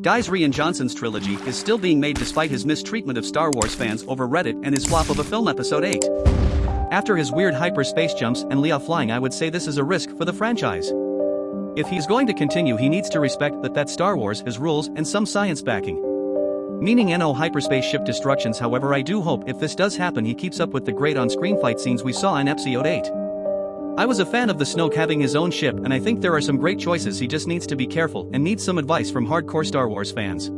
Guy's Rian Johnson's trilogy is still being made despite his mistreatment of Star Wars fans over Reddit and his flop of a film episode 8. After his weird hyperspace jumps and Leia flying I would say this is a risk for the franchise. If he's going to continue he needs to respect that that Star Wars has rules and some science backing. Meaning no hyperspace ship destructions however I do hope if this does happen he keeps up with the great on-screen fight scenes we saw in episode 8. I was a fan of the Snoke having his own ship and I think there are some great choices he just needs to be careful and needs some advice from hardcore Star Wars fans.